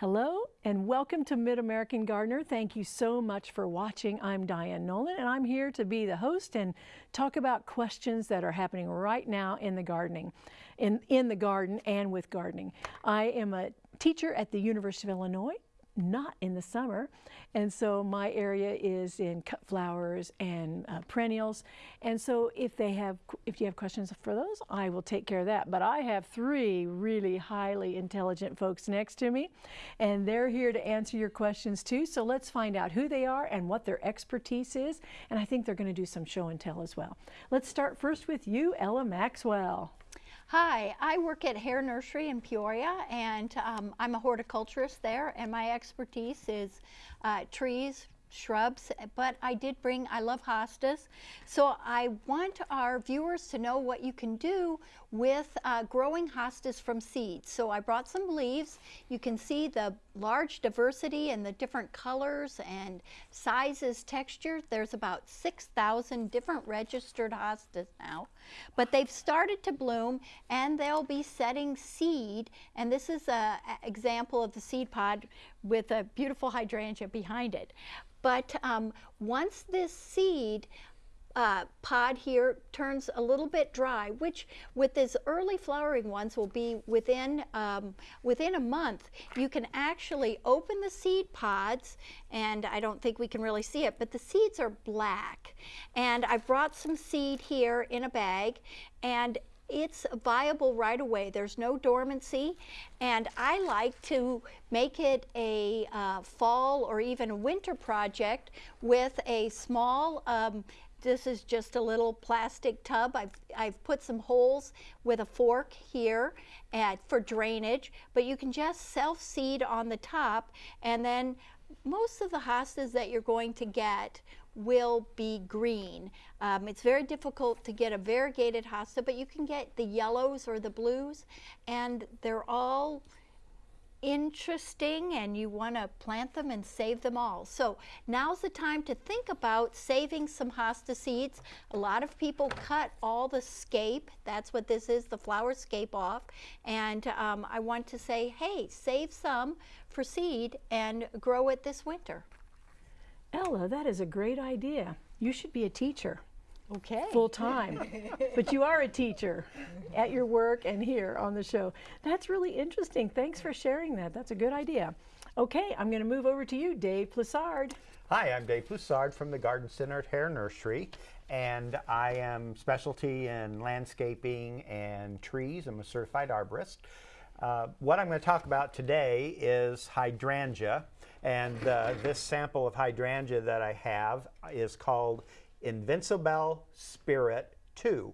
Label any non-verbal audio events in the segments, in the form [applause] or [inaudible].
Hello and welcome to Mid-American Gardener. Thank you so much for watching. I'm Diane Nolan and I'm here to be the host and talk about questions that are happening right now in the gardening, in, in the garden and with gardening. I am a teacher at the University of Illinois not in the summer. And so my area is in cut flowers and uh, perennials. And so if they have, if you have questions for those, I will take care of that. But I have three really highly intelligent folks next to me, and they're here to answer your questions too. So let's find out who they are and what their expertise is. And I think they're going to do some show and tell as well. Let's start first with you, Ella Maxwell. Hi, I work at Hoerr Nursery in Peoria and um, I'm a horticulturist there and my expertise is uh, trees, shrubs, but I did bring, I love hostas. So I want our viewers to know what you can do with uh, growing hostas from seeds. So I brought some leaves. You can see the large diversity and the different colors and sizes, textures. There's about 6,000 different registered hostas now, but they've started to bloom and they'll be setting seed. And this is an example of the seed pod with a beautiful hydrangea behind it. But um, once this seed uh, pod here turns a little bit dry, which with these early flowering ones will be within, um, within a month, you can actually open the seed pods, and I don't think we can really see it, but the seeds are black. And I've brought some seed here in a bag, and it's viable right away. There's no dormancy. And I like to make it a uh, fall or even a winter project with a small um, this is just a little plastic tub. I've, I've put some holes with a fork here at, for drainage, but you can just self-seed on the top and then most of the hostas that you're going to get will be green. Um, it's very difficult to get a variegated hosta, but you can get the yellows or the blues, and they're all interesting and you want to plant them and save them all. So now's the time to think about saving some hosta seeds. A lot of people cut all the scape, that's what this is, the flower scape off, and um, I want to say, hey, save some for seed and grow it this winter. Ella, that is a great idea. You should be a teacher. Okay. Full time. but you are a teacher at your work and here on the show. That's really interesting. Thanks for sharing that. That's a good idea. Okay, I'm going to move over to you, Dave Plessard. Hi, I'm Dave Plessard from the Garden Center at Hoerr Nursery, and I am specialty in landscaping and trees. I'm a certified arborist. Uh, what I'm going to talk about today is hydrangea, and uh, this sample of hydrangea that I have is called Invincibelle Spirit 2.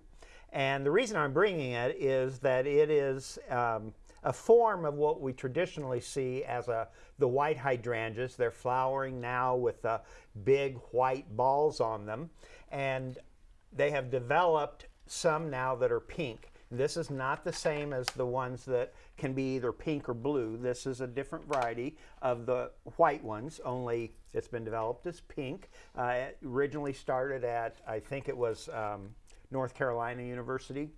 And the reason I'm bringing it is that it is um, a form of what we traditionally see as a, the white hydrangeas. They're flowering now with uh, big white balls on them. And they have developed some now that are pink. This is not the same as the ones that can be either pink or blue. This is a different variety of the white ones, only it's been developed as pink. Uh, it originally started at, I think it was um, North Carolina University.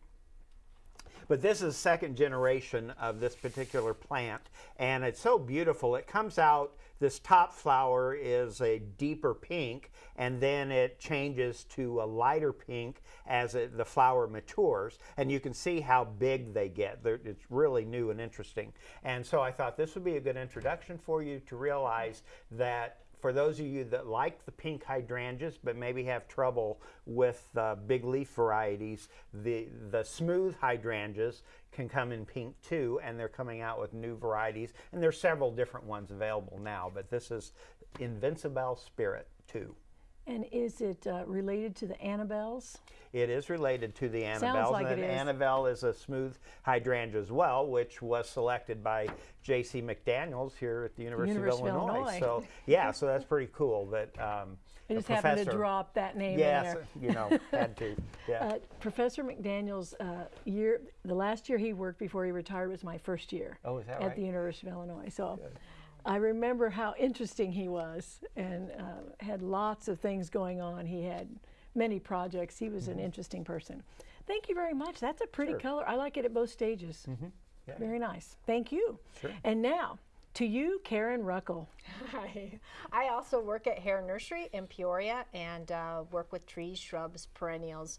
But this is second generation of this particular plant, and it's so beautiful. It comes out this top flower is a deeper pink and then it changes to a lighter pink as it, the flower matures and you can see how big they get. They're, it's really new and interesting. And so I thought this would be a good introduction for you to realize that for those of you that like the pink hydrangeas but maybe have trouble with uh, big leaf varieties, the, the smooth hydrangeas can come in pink too, and they're coming out with new varieties. And there's several different ones available now, but this is Invincibelle Spirit 2. And is it uh, related to the Annabelles? It is related to the Annabelles. Sounds like and it is. Annabelle is a smooth hydrangea as well, which was selected by J.C. McDaniels here at the University, University of, of Illinois. Illinois. So yeah, so that's pretty cool that um, I just happened to drop that name Yes, in there. you know, had to. [laughs] Yeah. Uh, Professor McDaniel's uh, year, the last year he worked before he retired was my first year Oh, is that at right? the University of Illinois. So I remember how interesting he was and uh, had lots of things going on. He had many projects. He was an interesting person. Thank you very much. That's a pretty Mm-hmm. Sure. color. I like it at both stages. yeah. Very nice. Thank you. Sure. And now, to you, Karen Ruckel. Hi. I also work at Hoerr Nursery in Peoria and uh, work with trees, shrubs, perennials.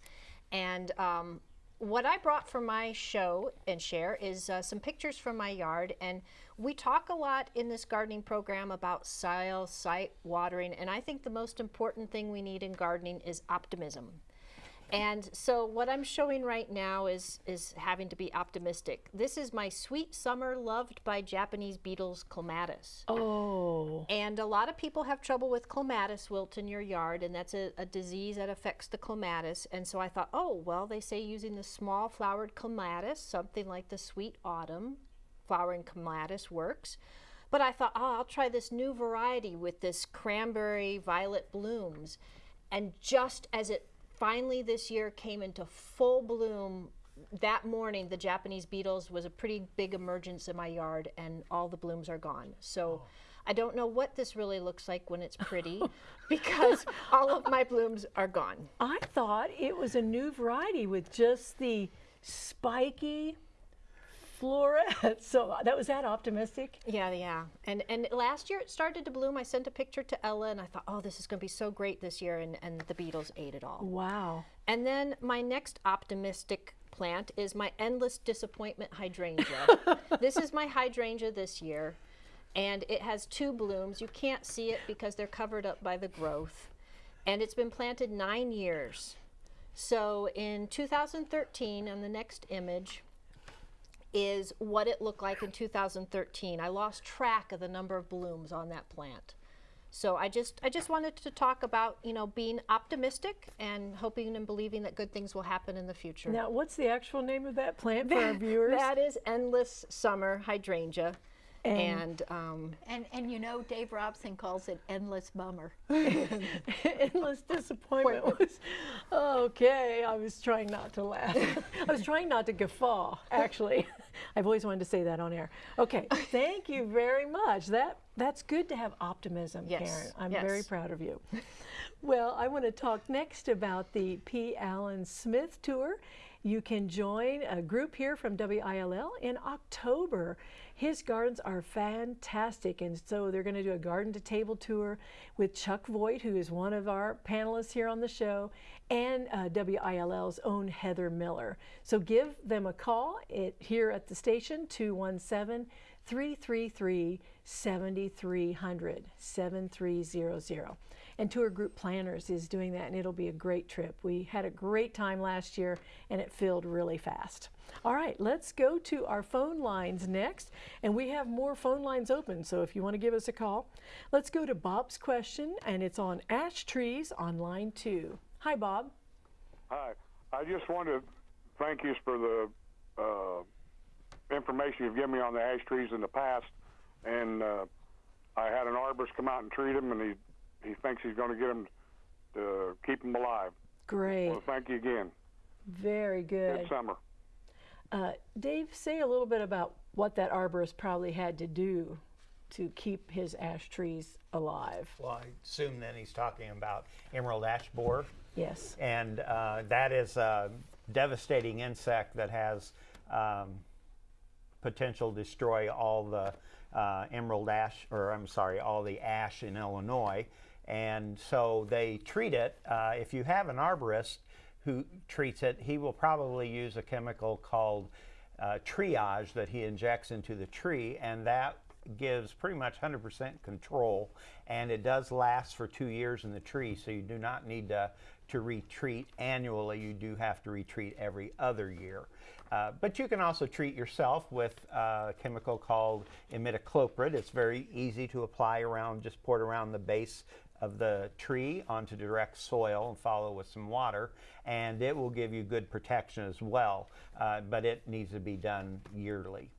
And um, what I brought for my show and share is uh, some pictures from my yard. And we talk a lot in this gardening program about soil, site, watering. And I think the most important thing we need in gardening is optimism. And so what I'm showing right now is, is having to be optimistic. This is my sweet summer loved by Japanese beetles clematis. Oh, And a lot of people have trouble with clematis wilt in your yard, and that's a, a disease that affects the clematis. And so I thought, oh, well, they say using the small flowered clematis, something like the sweet autumn flowering clematis works. But I thought, oh, I'll try this new variety with this cranberry violet blooms. And just as it finally this year came into full bloom, that morning the Japanese beetles was a pretty big emergence in my yard, and all the blooms are gone. So. Oh. I don't know what this really looks like when it's pretty [laughs] because all of my blooms are gone. I thought it was a new variety with just the spiky floret. [laughs] So uh, that was that optimistic. Yeah, yeah. And and last year it started to bloom. I sent a picture to Ella and I thought, oh, this is going to be so great this year. And, and the beetles ate it all. Wow. And then my next optimistic plant is my endless disappointment hydrangea. [laughs] this is my hydrangea this year. And it has two blooms. You can't see it because they're covered up by the growth. And it's been planted nine years. So in 2013, on the next image, is what it looked like in 2013. I lost track of the number of blooms on that plant. So I just I just wanted to talk about, you know, being optimistic and hoping and believing that good things will happen in the future. Now, what's the actual name of that plant for our [laughs] viewers? That is endless summer hydrangea. And- And, um, And, and you know, Dave Robson calls it endless bummer. [laughs] Endless disappointment was okay. I was trying not to laugh. [laughs] I was trying not to guffaw. Actually, I've always wanted to say that on air. Okay, [laughs] thank you very much. That that's good to have optimism, Yes, Karen. I'm very proud of you. Well, I want to talk next about the P. Allen Smith tour. You can join a group here from WILL in October. His gardens are fantastic, and so they're going to do a garden to table tour with Chuck Voigt, who is one of our panelists here on the show, and uh, WILL's own Heather Miller. So give them a call at, here at the station, 217 333 7300 7300. And Tour Group Planners is doing that, and it'll be a great trip. We had a great time last year, and it filled really fast. All right, let's go to our phone lines next, and we have more phone lines open, so if you want to give us a call, let's go to Bob's question, and it's on ash trees on line two. Hi, Bob. Hi. I just want to thank you for the uh, information you've given me on the ash trees in the past. And uh, I had an arborist come out and treat them, and he he thinks he's going to get them to keep them alive. Great, Well, thank you again. very good. Good summer. Uh, Dave, say a little bit about what that arborist probably had to do to keep his ash trees alive. Well, I assume then he's talking about emerald ash borer. Yes. and uh, that is a devastating insect that has um, potential to destroy all the uh, emerald ash, or I'm sorry, all the ash in Illinois. And so they treat it. Uh, if you have an arborist who treats it, he will probably use a chemical called uh, TREE-äge that he injects into the tree, and that gives pretty much 100% control, and it does last for two years in the tree, so you do not need to, to retreat annually. You do have to retreat every other year. Uh, but you can also treat yourself with a chemical called imidacloprid. It's very easy to apply around, just pour it around the base of the tree onto direct soil and follow with some water, and it will give you good protection as well. Uh, but it needs to be done yearly.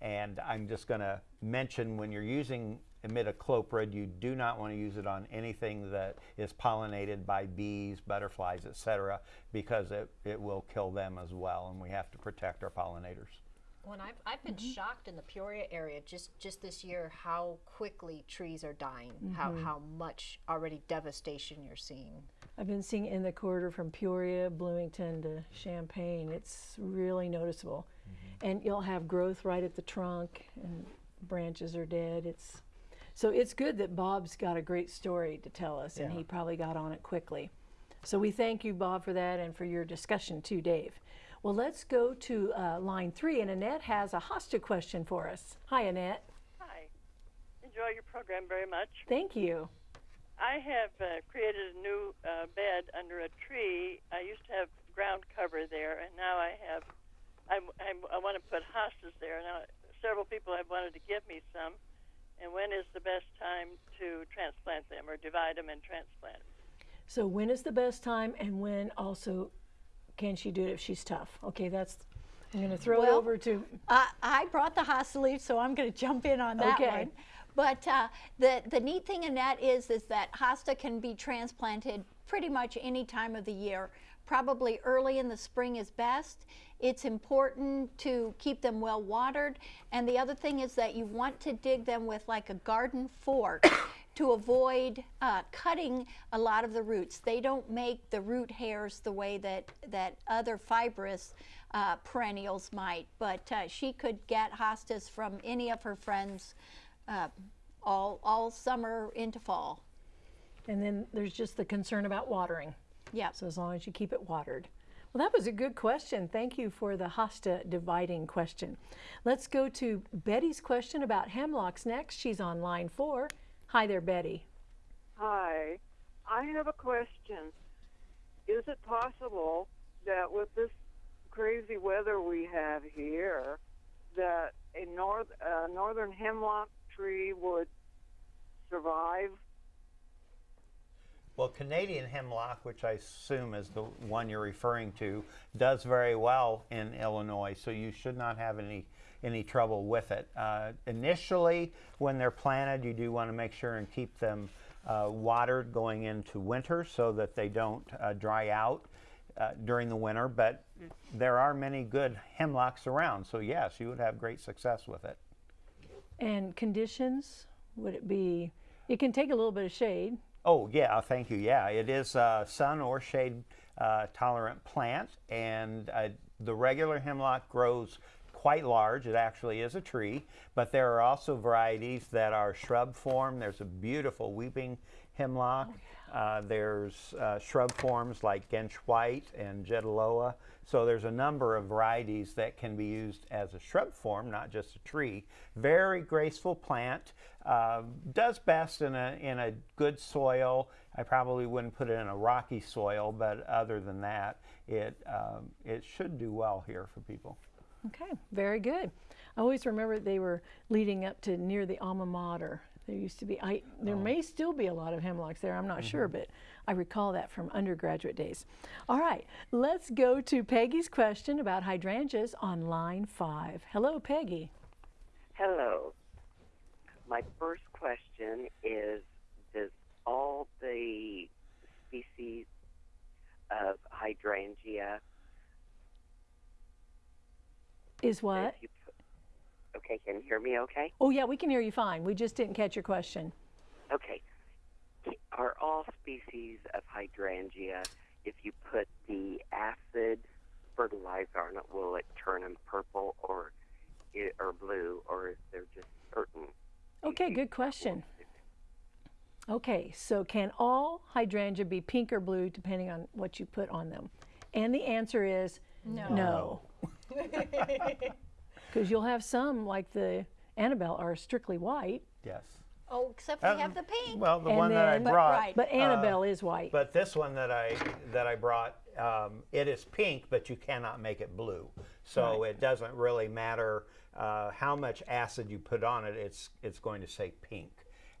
And I'm just going to mention when you're using imidacloprid, you do not want to use it on anything that is pollinated by bees, butterflies, etc., because it, it will kill them as well, and we have to protect our pollinators. When I've, I've been mm-hmm. shocked in the Peoria area just, just this year how quickly trees are dying, how, mm-hmm. how much already devastation you're seeing. I've been seeing in the corridor from Peoria, Bloomington to Champaign. It's really noticeable. Mm-hmm. And you'll have growth right at the trunk and branches are dead. It's so it's good that Bob's got a great story to tell us, and he probably got on it quickly. So we thank you, Bob, for that and for your discussion too, Dave. Well, let's go to uh, line three, and Annette has a hosta question for us. Hi, Annette. Hi. Enjoy your program very much. Thank you. I have uh, created a new uh, bed under a tree. I used to have ground cover there, and now I have. I'm, I'm, I want to put hostas there. Now, several people have wanted to give me some. And when is the best time to transplant them or divide them and transplant? So when is the best time, and when also can she do it if she's tough? Okay, that's. I'm going to throw it over to. I, I brought the hosta leaf, so I'm going to jump in on that Okay. one. But uh, the the neat thing in that is is that hosta can be transplanted pretty much any time of the year. Probably early in the spring is best. It's important to keep them well watered, and the other thing is that you want to dig them with like a garden fork to avoid uh, cutting a lot of the roots. They don't make the root hairs the way that that other fibrous uh, perennials might, but uh, she could get hostas from any of her friends uh, all, all summer into fall. And then there's just the concern about watering. Yeah. So as long as you keep it watered. Well, that was a good question. Thank you for the hosta dividing question. Let's go to Betty's question about hemlocks next. She's on line four. Hi there, Betty. Hi. I have a question. Is it possible that with this crazy weather we have here, that a north uh, northern hemlock tree would survive? Well, Canadian hemlock, which I assume is the one you're referring to, does very well in Illinois, so you should not have any any trouble with it. Uh, initially, when they're planted, you do want to make sure and keep them uh, watered going into winter so that they don't uh, dry out uh, during the winter. But there are many good hemlocks around, so yes, you would have great success with it. And conditions, would it be, it can take a little bit of shade. Oh, yeah, thank you. Yeah, it is a sun or shade uh, tolerant plant, and uh, the regular hemlock grows quite large. It actually is a tree, but there are also varieties that are shrub form. There's a beautiful weeping hemlock. Uh, there's uh, shrub forms like Gentsch White and Jeddeloh. So there's a number of varieties that can be used as a shrub form, not just a tree. Very graceful plant. Uh, does best in a, in a good soil. I probably wouldn't put it in a rocky soil, but other than that, it, um, it should do well here for people. Okay, very good. I always remember they were leading up to near the alma mater. There used to be, I, there oh. may still be a lot of hemlocks there, I'm not sure, mm-hmm. but I recall that from undergraduate days. All right, let's go to Peggy's question about hydrangeas on line five. Hello, Peggy. Hello. My first question is Does all the species of hydrangea, Is what? if you put, okay, can you hear me okay? Oh, yeah, we can hear you fine. We just didn't catch your question. Okay. Are all species of hydrangea, if you put the acid fertilizer on it, will it turn them purple or, or blue, or is there just certain? Okay, good question. Okay, so can all hydrangea be pink or blue depending on what you put on them? And the answer is No. no. [laughs] Because you'll have some, like the Annabelle, are strictly white, Yes. Oh, except we Um, have the pink. Well, the And one that I then- But- brought. right. but Annabelle is white. But this one that I that I brought, um, it is pink, but you cannot make it blue. So it doesn't really matter uh, how much acid you put on it. It's it's going to say pink.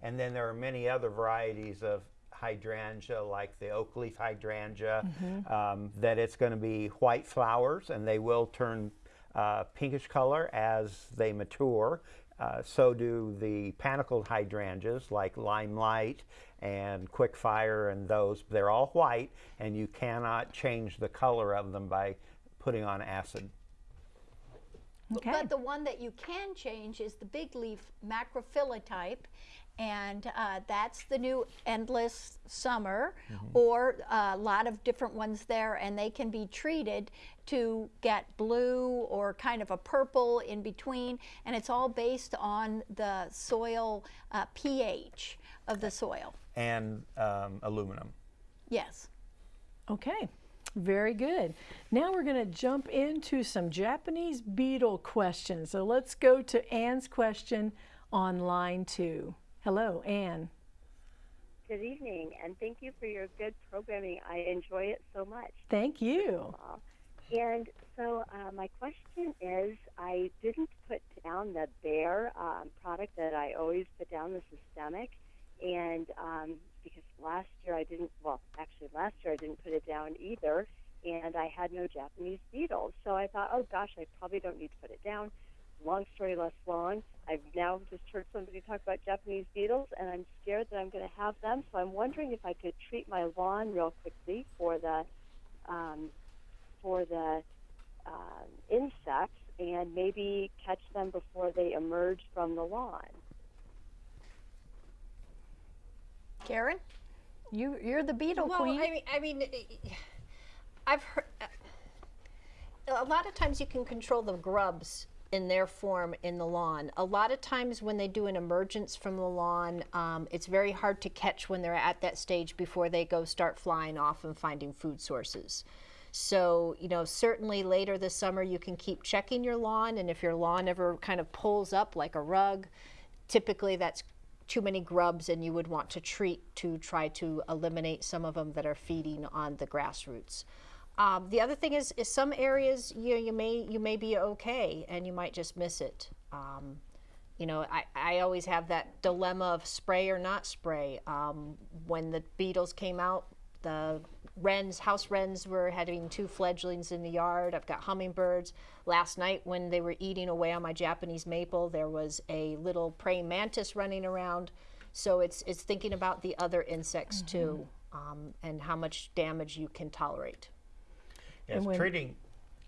And then there are many other varieties of hydrangea, like the oak leaf hydrangea, um, that it's going to be white flowers, and they will turn uh, pinkish color as they mature. Uh, so do the panicled hydrangeas like Limelight and Quickfire and those. They're all white, and you cannot change the color of them by putting on acid. okay. But the one that you can change is the big leaf macrophylla type. And uh, that's the new endless summer or a lot of different ones there and they can be treated to get blue or kind of a purple in between and it's all based on the soil uh, ph of the soil And um, aluminum. yes Okay, very good. Now we're going to jump into some Japanese beetle questions. So let's go to Anne's question on line two. Hello, Anne. Good evening, and thank you for your good programming. I enjoy it so much. Thank you. And so, uh, my question is I didn't put down the Bayer um, product that I always put down, the systemic, and um, because last year I didn't, well, actually, last year I didn't put it down either, and I had no Japanese beetles. So I thought, oh gosh, I probably don't need to put it down. Long story less long, I've now just heard somebody talk about Japanese beetles, and I'm scared that I'm going to have them. So I'm wondering if I could treat my lawn real quickly for the um, for the um, insects and maybe catch them before they emerge from the lawn. karen you, you're the beetle well, queen I mean, I mean, I've heard a lot of times you can control the grubs in their form in the lawn. A lot of times when they do an emergence from the lawn, um, it's very hard to catch when they're at that stage before they go start flying off and finding food sources. So, you know, certainly later this summer you can keep checking your lawn, and if your lawn ever kind of pulls up like a rug, typically that's too many grubs and you would want to treat to try to eliminate some of them that are feeding on the grass roots. Um, the other thing is, is some areas you you may you may be okay and you might just miss it. Um, you know, I, I always have that dilemma of spray or not spray. Um, when the beetles came out, the wrens, house wrens, were having two fledglings in the yard. I've got hummingbirds. Last night, when they were eating away on my Japanese maple, there was a little praying mantis running around. So it's it's thinking about the other insects too, um, and how much damage you can tolerate. Yes, when- treating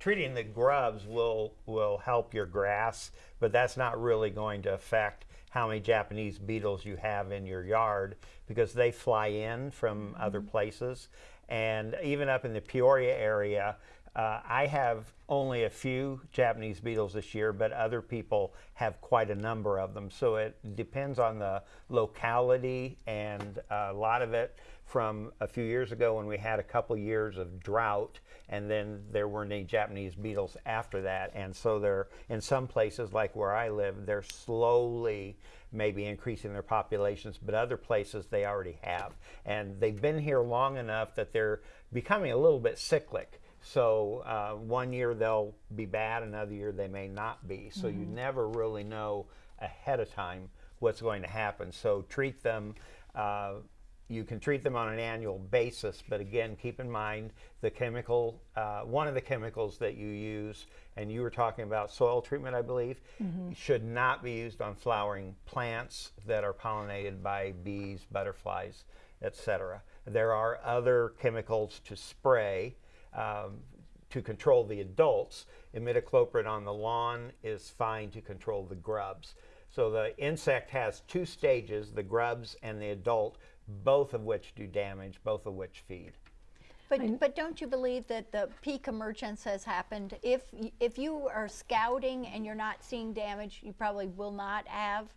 treating the grubs will will help your grass, but that's not really going to affect how many Japanese beetles you have in your yard because they fly in from other places, and even up in the Peoria area. Uh, I have only a few Japanese beetles this year, but other people have quite a number of them. So it depends on the locality, and a lot of it from a few years ago when we had a couple years of drought, and then there weren't any Japanese beetles after that. And so they're in some places, like where I live, they're slowly maybe increasing their populations, but other places they already have. And they've been here long enough that they're becoming a little bit cyclic. So uh, one year they'll be bad, another year they may not be. So you never really know ahead of time what's going to happen. So treat them. Uh, you can treat them on an annual basis, but again, keep in mind the chemical, uh, one of the chemicals that you use, and you were talking about soil treatment, I believe, should not be used on flowering plants that are pollinated by bees, butterflies, etc. There are other chemicals to spray um, to control the adults. Imidacloprid on the lawn is fine to control the grubs. So the insect has two stages, the grubs and the adult, both of which do damage, both of which feed. But, but don't you believe that the peak emergence has happened? If, if you are scouting and you're not seeing damage, you probably will not have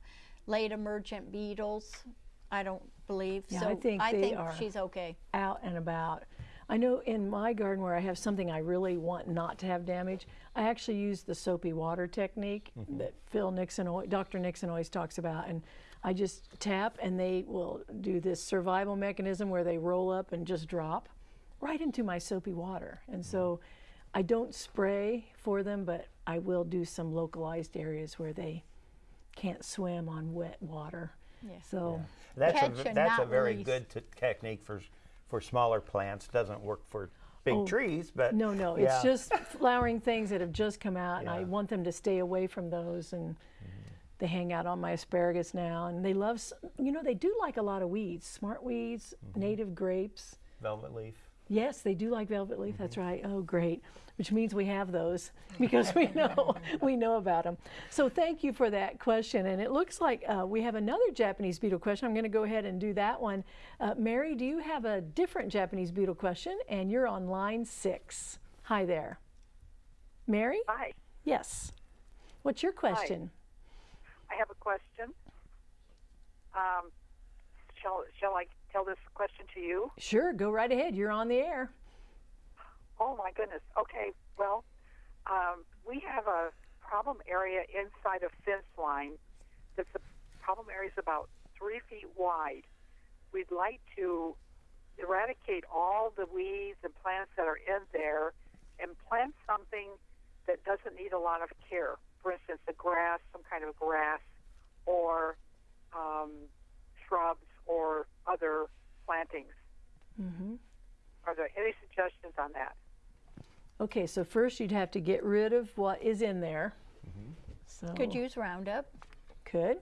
late emergent beetles. I don't believe. Yeah, so I think they think are. she's okay. out and about. I know in my garden where I have something I really want not to have damage, I actually use the soapy water technique mm-hmm. that Phil Nixon, Dr. Nixon always talks about. And I just tap and they will do this survival mechanism where they roll up and just drop right into my soapy water. And so I don't spray for them, but I will do some localized areas where they can't swim on wet water. So That's Catch a, that's a very release. good t- technique for for smaller plants. Doesn't work for big Oh, trees, but No, no, yeah. it's just flowering things that have just come out, and I Mm-hmm. want them to stay away from those. And they hang out on my asparagus now, and they love, you know, they do like a lot of weeds, smart weeds, Mm-hmm. native grapes. velvet leaf. Yes, they do like velvet leaf. That's right. Oh, great. Which means we have those [laughs] because we know [laughs] we know about them. So thank you for that question. And it looks like uh, we have another Japanese beetle question. I'm going to go ahead and do that one. Uh, Mary, do you have a different Japanese beetle question? And you're on line six. Hi there. Mary? Hi. Yes. What's your question? I have a question. Um, shall shall I tell this question to you? Sure, go right ahead. You're on the air. Oh my goodness. Okay. Well, um, we have a problem area inside a fence line. That's the problem area is about three feet wide. We'd like to eradicate all the weeds and plants that are in there and plant something that doesn't need a lot of care. For instance, a grass, some kind of grass, or um, shrubs or other plantings. Mm-hmm. Are there any suggestions on that? Okay, so first you'd have to get rid of what is in there. So Could use Roundup. Could.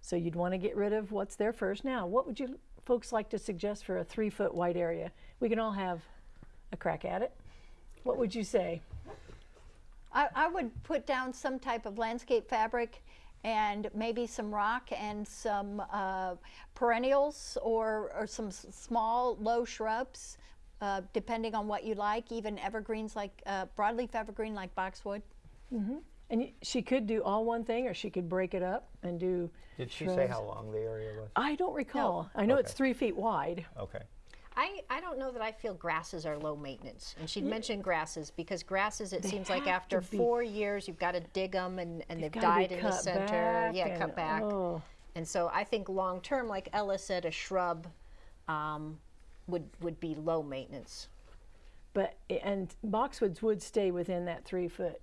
So you'd want to get rid of what's there first. Now, what would you folks like to suggest for a three foot wide area? We can all have a crack at it. What would you say? I, I would put down some type of landscape fabric and maybe some rock and some uh, perennials or, or some s- small low shrubs, uh, depending on what you like, even evergreens like uh, broadleaf evergreen like boxwood. Mm -hmm. And she could do all one thing, or she could break it up and do. Did she say how long the area was? I don't recall. I know it's three feet wide. Okay. I, I don't know that I feel grasses are low maintenance. And she'd mentioned grasses because grasses, it They seems like after four years, you've got to dig them and, and they've, gotta died in the center. yeah, and- cut back. oh. And so I think long term, like Ella said, a shrub um, would would be low maintenance. But and boxwoods would stay within that three foot.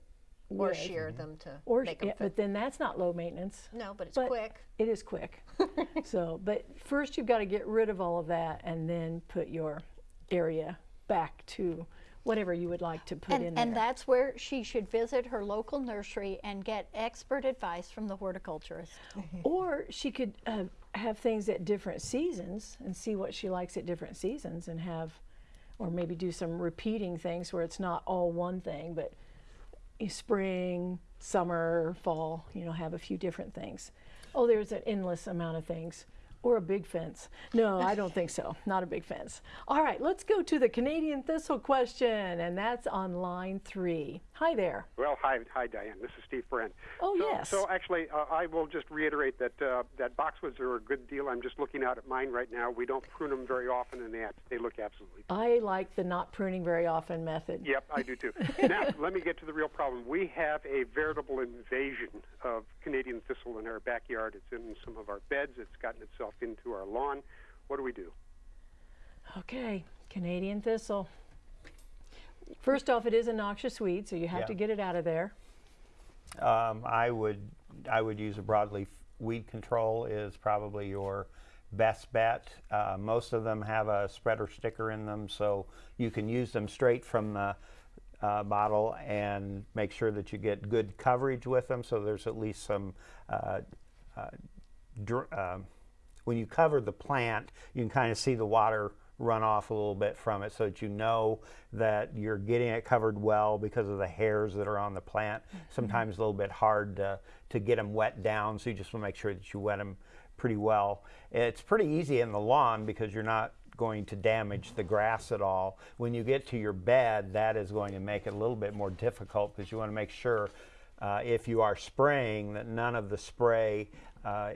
Or shear them to Or make them yeah, but then that's not low maintenance. No, but it's but quick. It is quick. [laughs] so, but first you've got to get rid of all of that and then put your area back to whatever you would like to put in And, there. and that's where she should visit her local nursery and get expert advice from the horticulturist. [laughs] Or she could uh, have things at different seasons and see what she likes at different seasons and have, or maybe do some repeating things where it's not all one thing, but spring, summer, fall, you know, have a few different things. Oh, there's an endless amount of things. Or a big fence. No, I don't think so. [laughs] Not a big fence. All right, let's go to the Canadian thistle question, and that's on line three. Hi there. Well, hi, hi, Diane. This is Steve Friend. Oh, so, yes. So actually, uh, I will just reiterate that uh, that boxwoods are a good deal. I'm just looking out at mine right now. We don't prune them very often, and they they look absolutely. I like the not pruning very often method. Yep, I do too. [laughs] now, let me get to the real problem. We have a veritable invasion of Canadian thistle in our backyard. It's in some of our beds. It's gotten itself into our lawn. What do we do? Okay, Canadian thistle. First off, it is a noxious weed, so you have Yeah. to get it out of there. Um, I would I would use a broadleaf weed control is probably your best bet. Uh, most of them have a spreader sticker in them, so you can use them straight from the uh, bottle and make sure that you get good coverage with them. So there's at least some. Uh, uh, dr- um when you cover the plant, you can kind of see the water run off a little bit from it so that you know that you're getting it covered well because of the hairs that are on the plant. Sometimes a little bit hard to, to get them wet down, so you just want to make sure that you wet them pretty well. It's pretty easy in the lawn because you're not going to damage the grass at all. When you get to your bed, that is going to make it a little bit more difficult because you want to make sure uh, if you are spraying that none of the spray uh,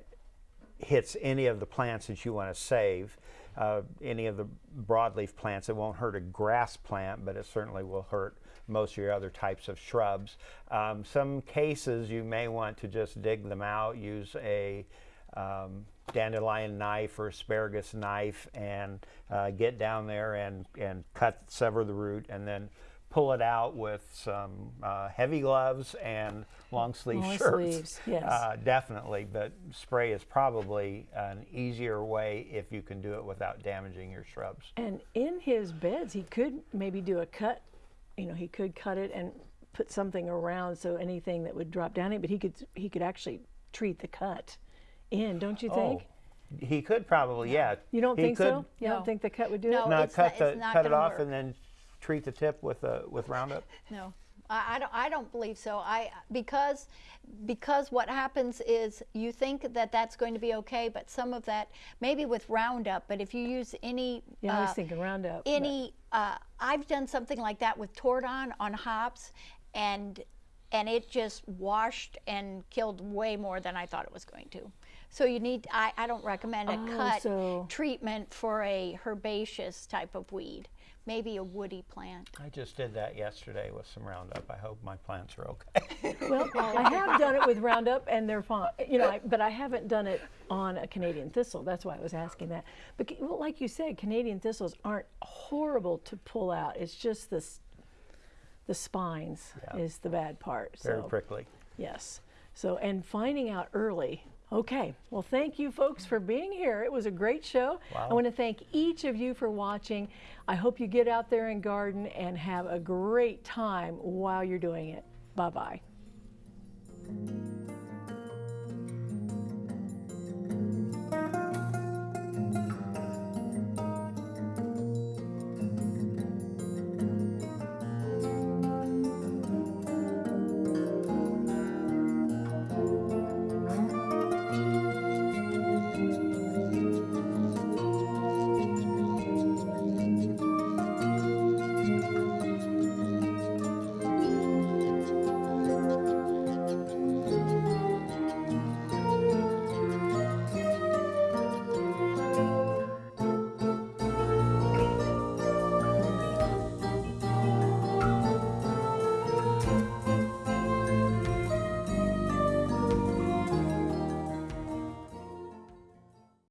hits any of the plants that you want to save. Uh, any of the broadleaf plants, it won't hurt a grass plant, but it certainly will hurt most of your other types of shrubs. Um, some cases you may want to just dig them out, use a um, dandelion knife or asparagus knife and uh, get down there and, and cut, sever the root, and then pull it out with some uh, heavy gloves and long sleeve Long shirts. sleeves, yes. Uh, definitely, but spray is probably an easier way if you can do it without damaging your shrubs. And in his beds, he could maybe do a cut. You know, he could cut it and put something around so anything that would drop down it. But he could he could actually treat the cut in, don't you think? Oh, he could probably, yeah. You don't He think could so? You No. don't think the cut would do No. it? Not it's cut not- the it's not cut it gonna off work. and then treat the tip with uh, with Roundup. No, I, I don't. I don't believe so. I because because what happens is you think that that's going to be okay, but some of that maybe with Roundup. But if you use any Yeah, I was uh, thinking Roundup. but- any uh, I've done something like that with Tordon on hops, and and it just washed and killed way more than I thought it was going to. So you need. I, I don't recommend a Oh, cut so- treatment for a herbaceous type of weed. Maybe a woody plant. I just did that yesterday with some Roundup. I hope my plants are okay. [laughs] Well, I have done it with Roundup, and they're fine. You know, I, but I haven't done it on a Canadian thistle. That's why I was asking that. But well, like you said, Canadian thistles aren't horrible to pull out. It's just the the spines Yeah. is the bad part. Very so prickly. yes. So and finding out early. Okay. Well, thank you folks for being here. It was a great show. I want to thank each of you for watching. I hope you get out there and garden and have a great time while you're doing it. Bye bye.